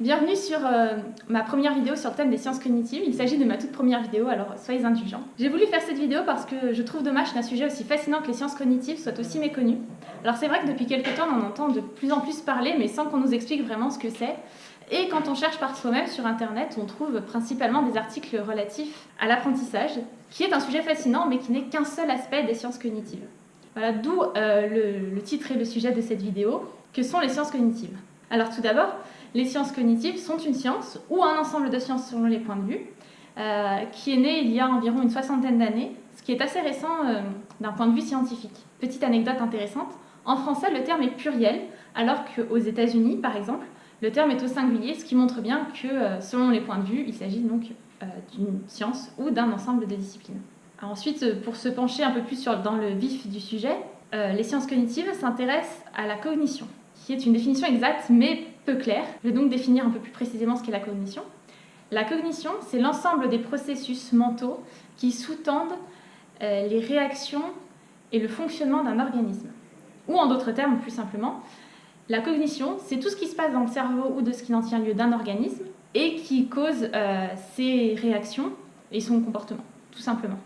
Bienvenue sur euh, ma première vidéo sur le thème des sciences cognitives. Il s'agit de ma toute première vidéo, alors soyez indulgents. J'ai voulu faire cette vidéo parce que je trouve dommage qu'un sujet aussi fascinant que les sciences cognitives soit aussi méconnu. Alors c'est vrai que depuis quelques temps on en entend de plus en plus parler, mais sans qu'on nous explique vraiment ce que c'est. Et quand on cherche par soi-même sur internet, on trouve principalement des articles relatifs à l'apprentissage, qui est un sujet fascinant mais qui n'est qu'un seul aspect des sciences cognitives. Voilà, d'où euh, le, le titre et le sujet de cette vidéo, que sont les sciences cognitives? Alors tout d'abord, les sciences cognitives sont une science, ou un ensemble de sciences selon les points de vue, euh, qui est né il y a environ une soixantaine d'années, ce qui est assez récent euh, d'un point de vue scientifique. Petite anecdote intéressante, en français le terme est pluriel, alors qu'aux États-Unis par exemple, le terme est au singulier, ce qui montre bien que euh, selon les points de vue, il s'agit donc d'une science ou d'un ensemble de disciplines. ensuite, pour se pencher un peu plus dans le vif du sujet, les sciences cognitives s'intéressent à la cognition, qui est une définition exacte mais peu claire. Je vais donc définir un peu plus précisément ce qu'est la cognition. La cognition, c'est l'ensemble des processus mentaux qui sous-tendent euh, les réactions et le fonctionnement d'un organisme. Ou en d'autres termes, plus simplement, la cognition, c'est tout ce qui se passe dans le cerveau ou de ce qui en tient lieu d'un organisme et qui cause euh, ses réactions et son comportement, tout simplement.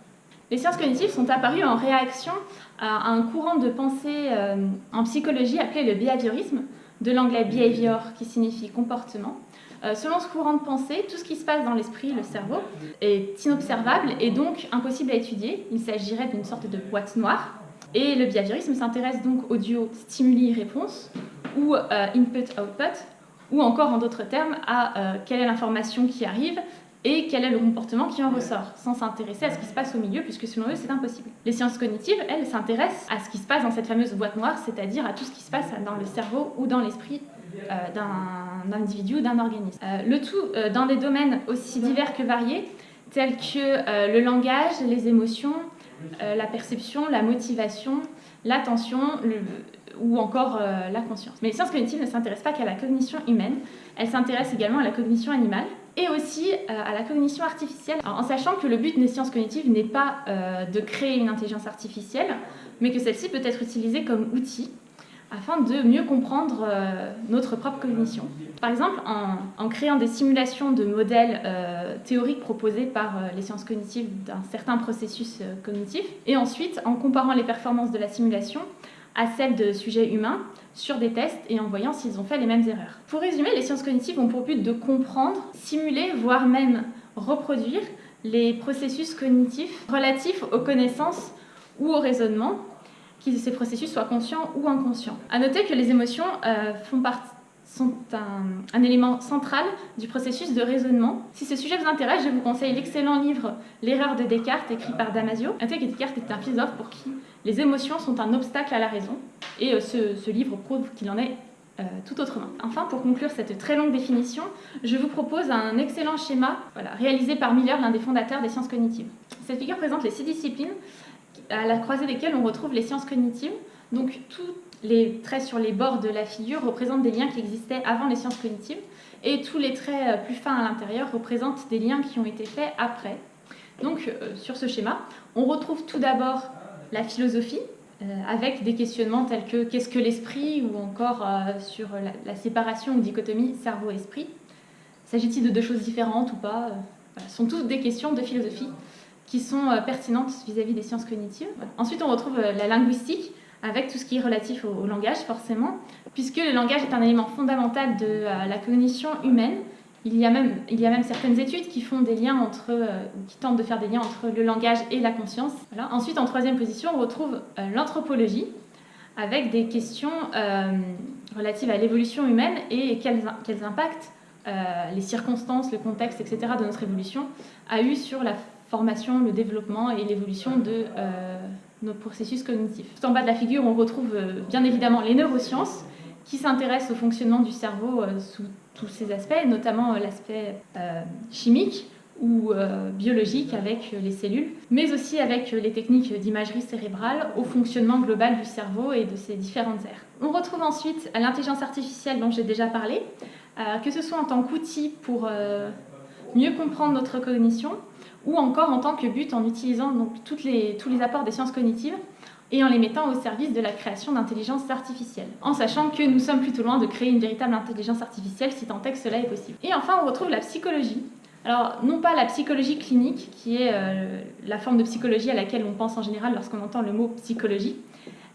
Les sciences cognitives sont apparues en réaction à un courant de pensée euh, en psychologie appelé le behaviorisme, de l'anglais behavior qui signifie comportement. Euh, selon ce courant de pensée, tout ce qui se passe dans l'esprit, le cerveau, est inobservable et donc impossible à étudier. Il s'agirait d'une sorte de boîte noire. Et le behaviorisme s'intéresse donc au duo stimuli-réponse ou euh, input-output, ou encore en d'autres termes à quelle est l'information qui arrive et quel est le comportement qui en ressort, sans s'intéresser à ce qui se passe au milieu, puisque selon eux, c'est impossible. Les sciences cognitives, elles, s'intéressent à ce qui se passe dans cette fameuse boîte noire, c'est-à-dire à tout ce qui se passe dans le cerveau ou dans l'esprit euh, d'un individu ou d'un organisme. Euh, le tout euh, dans des domaines aussi divers que variés, tels que le langage, les émotions, la perception, la motivation, l'attention, ou encore la conscience. Mais les sciences cognitives ne s'intéressent pas qu'à la cognition humaine, elles s'intéressent également à la cognition animale, et aussi euh, à la cognition artificielle, en sachant que le but des sciences cognitives n'est pas euh, de créer une intelligence artificielle, mais que celle-ci peut être utilisée comme outil afin de mieux comprendre euh, notre propre cognition. Par exemple, en, créant des simulations de modèles théoriques proposés par les sciences cognitives d'un certain processus cognitif, et ensuite en comparant les performances de la simulation à celles de sujets humains sur des tests et en voyant s'ils ont fait les mêmes erreurs. Pour résumer, les sciences cognitives ont pour but de comprendre, simuler, voire même reproduire les processus cognitifs relatifs aux connaissances ou au raisonnement, que ces processus soient conscients ou inconscients. A noter que les émotions euh, font partie sont un, élément central du processus de raisonnement. Si ce sujet vous intéresse, je vous conseille l'excellent livre L'erreur de Descartes, écrit par Damasio. Notez que Descartes est un philosophe pour qui les émotions sont un obstacle à la raison, et euh, ce, livre prouve qu'il en est euh, tout autrement. Enfin, pour conclure cette très longue définition, je vous propose un excellent schéma voilà, réalisé par Miller, l'un des fondateurs des sciences cognitives. Cette figure présente les six disciplines à la croisée desquelles on retrouve les sciences cognitives. Donc, tout les traits sur les bords de la figure représentent des liens qui existaient avant les sciences cognitives et tous les traits euh, plus fins à l'intérieur représentent des liens qui ont été faits après. Donc euh, sur ce schéma, on retrouve tout d'abord la philosophie euh, avec des questionnements tels que qu'est-ce que l'esprit? ou encore sur la, séparation ou dichotomie cerveau-esprit. S'agit-il de deux choses différentes ou pas Ce sont toutes des questions de philosophie qui sont pertinentes vis-à-vis -vis des sciences cognitives. Ensuite, on retrouve la linguistique avec tout ce qui est relatif au, langage forcément, puisque le langage est un élément fondamental de euh, la cognition humaine. Il y, a même, il y a même certaines études qui font des liens entre, euh, qui tentent de faire des liens entre le langage et la conscience. Ensuite, en troisième position, on retrouve euh, l'anthropologie, avec des questions relatives à l'évolution humaine et quels, quels impacts les circonstances, le contexte, etc. de notre évolution a eu sur la formation, le développement et l'évolution de processus cognitifs. En bas de la figure, on retrouve euh, bien évidemment les neurosciences qui s'intéressent au fonctionnement du cerveau euh, sous tous ses aspects, notamment euh, l'aspect chimique ou biologique avec les cellules, mais aussi avec les techniques d'imagerie cérébrale au fonctionnement global du cerveau et de ses différentes aires. On retrouve ensuite l'intelligence artificielle dont j'ai déjà parlé, que ce soit en tant qu'outil pour mieux comprendre notre cognition, ou encore en tant que but en utilisant donc, tous les apports des sciences cognitives et en les mettant au service de la création d'intelligence artificielle, en sachant que nous sommes plutôt loin de créer une véritable intelligence artificielle si tant est que cela est possible. Et enfin, on retrouve la psychologie. Alors, non pas la psychologie clinique, qui est euh, la forme de psychologie à laquelle on pense en général lorsqu'on entend le mot psychologie.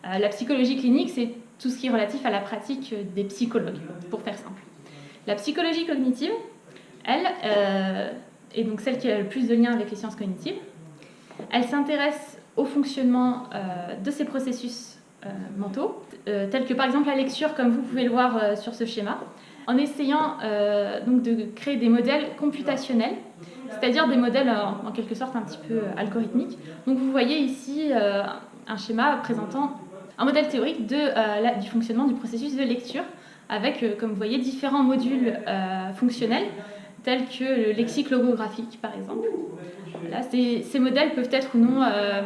Euh, la psychologie clinique, c'est tout ce qui est relatif à la pratique des psychologues, pour faire simple. La psychologie cognitive, elle, euh, est donc celle qui a le plus de lien avec les sciences cognitives. Elle s'intéresse au fonctionnement euh, de ces processus euh, mentaux, euh, tels que par exemple la lecture, comme vous pouvez le voir sur ce schéma, en essayant donc de créer des modèles computationnels, c'est-à-dire des modèles en, quelque sorte un petit peu algorithmiques. Donc vous voyez ici un schéma présentant un modèle théorique du fonctionnement du processus de lecture, avec, comme vous voyez, différents modules fonctionnels, que le lexique logographique, par exemple ces, modèles peuvent être ou non euh,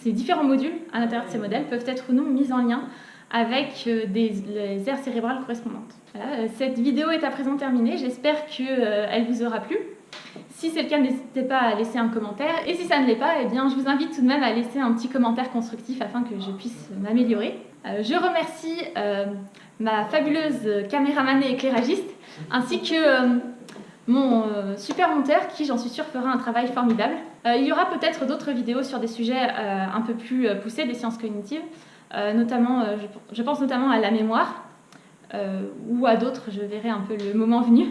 ces différents modules à l'intérieur de ces modèles peuvent être ou non mis en lien avec euh, des, les aires cérébrales correspondantes. Euh, cette vidéo est à présent terminée, j'espère qu'elle vous aura plu. Si c'est le cas, n'hésitez pas à laisser un commentaire. Et si ça ne l'est pas, eh bien, je vous invite tout de même à laisser un petit commentaire constructif afin que je puisse m'améliorer. je remercie ma fabuleuse caméraman et éclairagiste, ainsi que mon euh, super monteur qui, j'en suis sûre, fera un travail formidable. Euh, il y aura peut-être d'autres vidéos sur des sujets euh, un peu plus poussés des sciences cognitives, notamment, je, pense notamment à la mémoire, ou à d'autres, je verrai un peu le moment venu.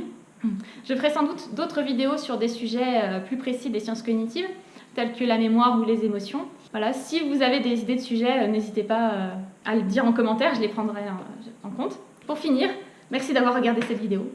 Je ferai sans doute d'autres vidéos sur des sujets plus précis des sciences cognitives, tels que la mémoire ou les émotions. Voilà, si vous avez des idées de sujets, n'hésitez pas à le dire en commentaire, je les prendrai en compte. Pour finir, merci d'avoir regardé cette vidéo.